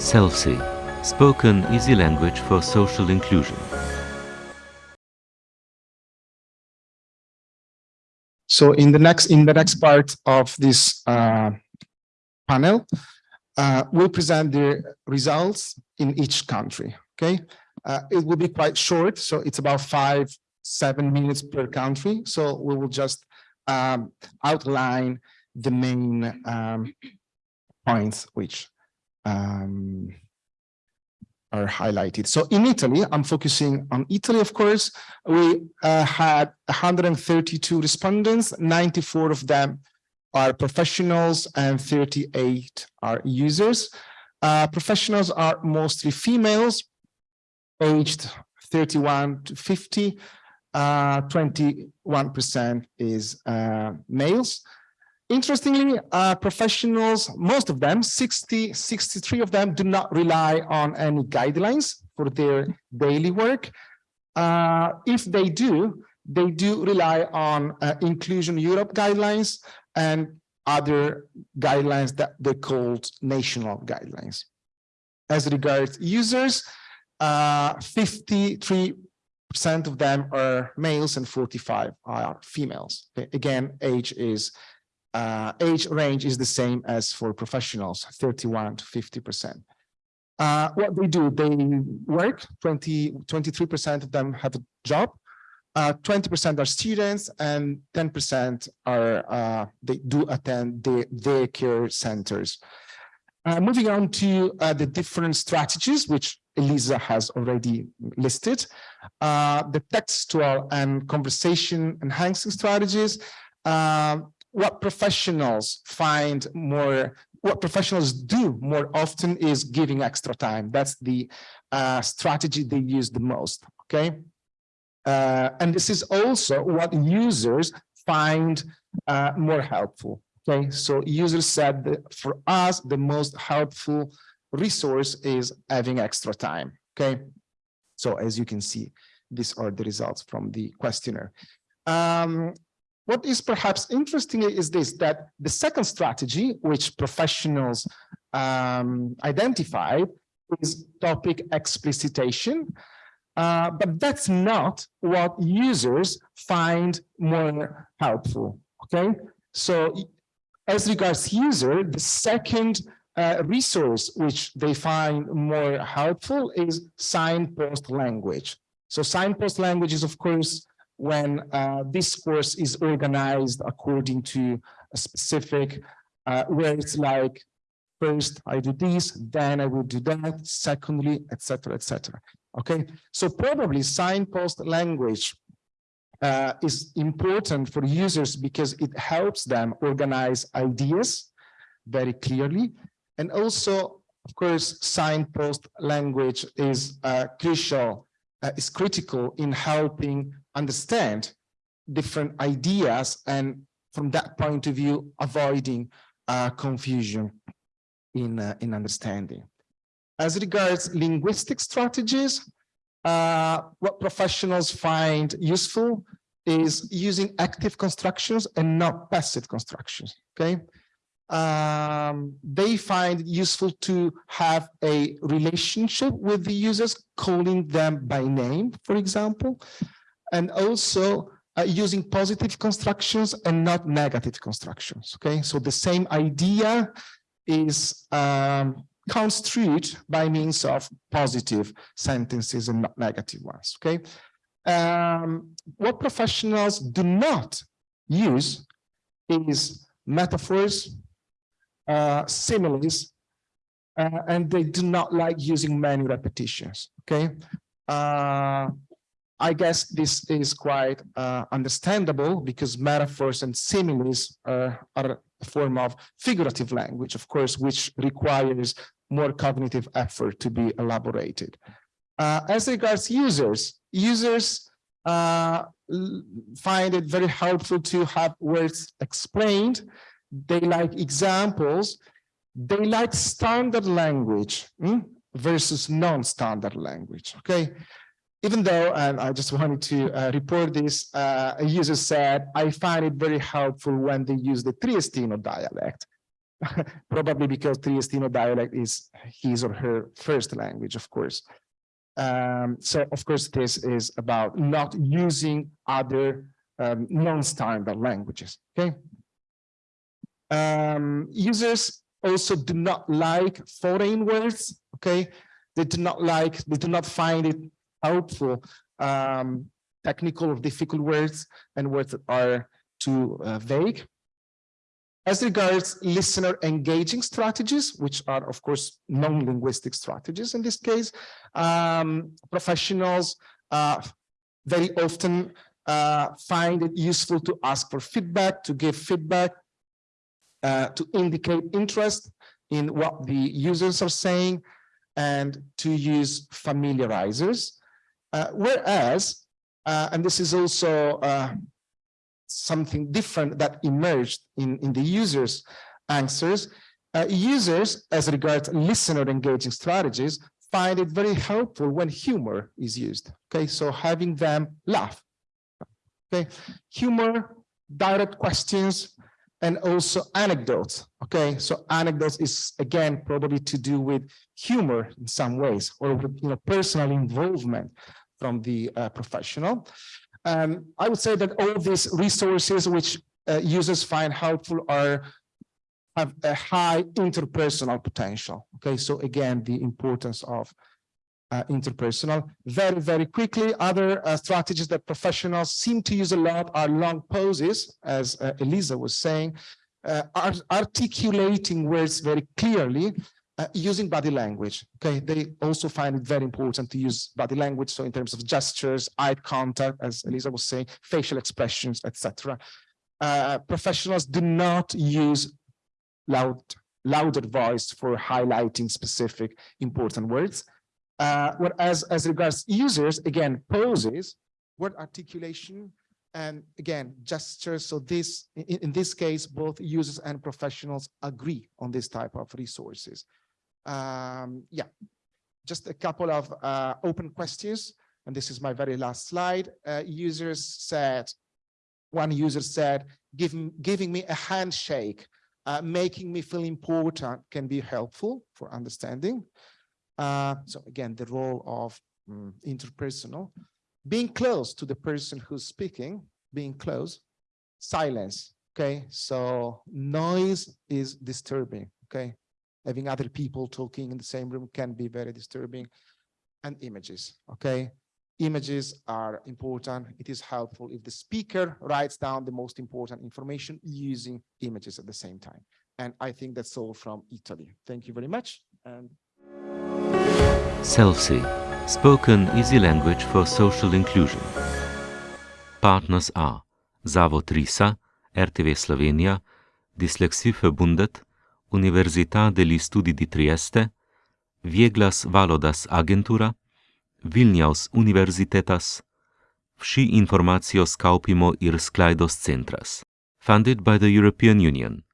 SELSI, spoken easy language for social inclusion. So in the next in the next part of this uh, panel, uh, we'll present the results in each country. Okay, uh, it will be quite short, so it's about five seven minutes per country. So we will just um, outline the main um, points which um, are highlighted. So in Italy, I'm focusing on Italy, of course, we uh, had 132 respondents, 94 of them are professionals and 38 are users. Uh, professionals are mostly females, aged 31 to 50, 21% uh, is uh, males. Interestingly, uh, professionals, most of them, 60, 63 of them do not rely on any guidelines for their daily work. Uh, if they do, they do rely on uh, Inclusion Europe guidelines and other guidelines that they called national guidelines. As regards users, 53% uh, of them are males and 45 are females. Again, age is uh, age range is the same as for professionals, 31 to 50%. Uh, what they do, they work, 20, 23% of them have a job, 20% uh, are students, and 10% are, uh, they do attend the daycare centers. Uh, moving on to uh, the different strategies, which Elisa has already listed, the textual and conversation enhancing strategies, what professionals find more what professionals do more often is giving extra time. That's the uh, strategy they use the most okay? Uh, and this is also what users find uh, more helpful okay? So users said that for us the most helpful resource is having extra time okay? So as you can see these are the results from the questionnaire. Um, what is perhaps interesting is this, that the second strategy, which professionals um, identified, is topic explicitation. Uh, but that's not what users find more helpful, okay? So as regards user, the second uh, resource which they find more helpful is signpost language. So signpost language is, of course, when uh, discourse is organized according to a specific, uh, where it's like, first I do this, then I will do that, secondly, etc., etc. Okay, so probably signpost language uh, is important for users because it helps them organize ideas very clearly. And also, of course, signpost language is uh, crucial, uh, is critical in helping understand different ideas and from that point of view, avoiding uh, confusion in, uh, in understanding. As regards linguistic strategies, uh, what professionals find useful is using active constructions and not passive constructions, okay? Um, they find useful to have a relationship with the users, calling them by name, for example, and also uh, using positive constructions and not negative constructions. Okay, so the same idea is um, construed by means of positive sentences and not negative ones. Okay, um, what professionals do not use is metaphors, uh, similes, uh, and they do not like using many repetitions. Okay. Uh, I guess this is quite uh, understandable because metaphors and similes uh, are a form of figurative language, of course, which requires more cognitive effort to be elaborated. Uh, as regards users, users uh, find it very helpful to have words explained. They like examples. They like standard language hmm, versus non-standard language, okay? Even though, and I just wanted to uh, report this, uh, a user said, I find it very helpful when they use the Triestino dialect. probably because Triestino dialect is his or her first language, of course. Um, so of course, this is about not using other um, non-standard languages, okay? Um, users also do not like foreign words, okay? They do not like, they do not find it helpful, um, technical or difficult words and words that are too uh, vague. As regards listener engaging strategies, which are, of course, non-linguistic strategies in this case, um, professionals uh, very often uh, find it useful to ask for feedback, to give feedback, uh, to indicate interest in what the users are saying, and to use familiarizers. Uh, whereas, uh, and this is also uh, something different that emerged in, in the users' answers. Users, as regards listener engaging strategies, find it very helpful when humor is used. Okay, so having them laugh. Okay, humor, direct questions, and also anecdotes. Okay, so anecdotes is again probably to do with humor in some ways, or with you know personal involvement from the uh, professional. Um, I would say that all these resources which uh, users find helpful are have a high interpersonal potential. Okay, so again, the importance of uh, interpersonal. Very, very quickly, other uh, strategies that professionals seem to use a lot are long pauses, as uh, Elisa was saying, uh, articulating words very clearly uh, using body language. Okay, they also find it very important to use body language. So in terms of gestures, eye contact, as Elisa was saying, facial expressions, etc. Uh, professionals do not use loud, louder voice for highlighting specific important words. Uh, whereas as regards users, again, poses, word articulation, and again, gestures. So this, in, in this case, both users and professionals agree on this type of resources. Um, yeah, just a couple of uh, open questions. And this is my very last slide. Uh, users said, one user said, Give, giving me a handshake, uh, making me feel important can be helpful for understanding. Uh, so again, the role of um, interpersonal, being close to the person who's speaking, being close, silence. Okay, so noise is disturbing. Okay, having other people talking in the same room can be very disturbing. And images okay? Images are important. It is helpful if the speaker writes down the most important information using images at the same time. And i think that's all from italy. Thank you very much and SELSI, spoken easy language for social inclusion. Partners are Zavod RISA, RTV Slovenija, Dyslexiförbundet, Università degli Studi di Trieste, Vieglas Valodas Agentura, Vilnius Universitetas, Vsi informacios kaupimo ir sklaidos centras. Funded by the European Union.